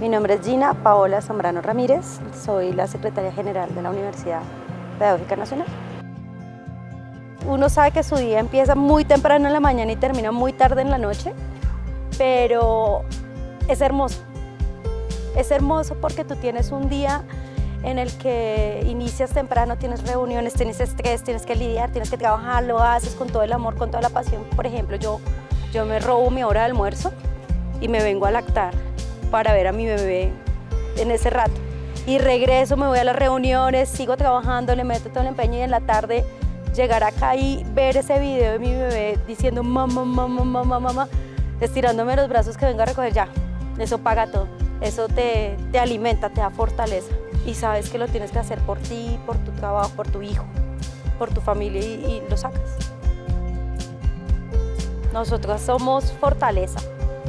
Mi nombre es Gina Paola Zambrano Ramírez, soy la secretaria general de la Universidad Pedagógica Nacional. Uno sabe que su día empieza muy temprano en la mañana y termina muy tarde en la noche, pero es hermoso. Es hermoso porque tú tienes un día en el que inicias temprano, tienes reuniones, tienes estrés, tienes que lidiar, tienes que trabajar, lo haces con todo el amor, con toda la pasión. Por ejemplo, yo, yo me robo mi hora de almuerzo y me vengo a lactar para ver a mi bebé en ese rato. Y regreso, me voy a las reuniones, sigo trabajando, le meto todo el empeño y en la tarde llegar acá y ver ese video de mi bebé diciendo mamá, mamá, mamá, mamá, estirándome los brazos que vengo a recoger ya. Eso paga todo, eso te, te alimenta, te da fortaleza y sabes que lo tienes que hacer por ti, por tu trabajo, por tu hijo, por tu familia y, y lo sacas. Nosotros somos fortaleza,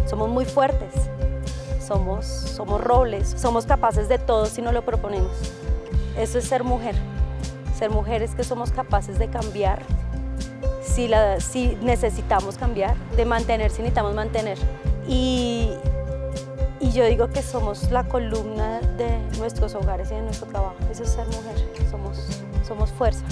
somos muy fuertes, somos, somos robles, somos capaces de todo si no lo proponemos. Eso es ser mujer. Ser mujer es que somos capaces de cambiar si, la, si necesitamos cambiar, de mantener si necesitamos mantener. Y, y yo digo que somos la columna de nuestros hogares y de nuestro trabajo. Eso es ser mujer, somos, somos fuerza.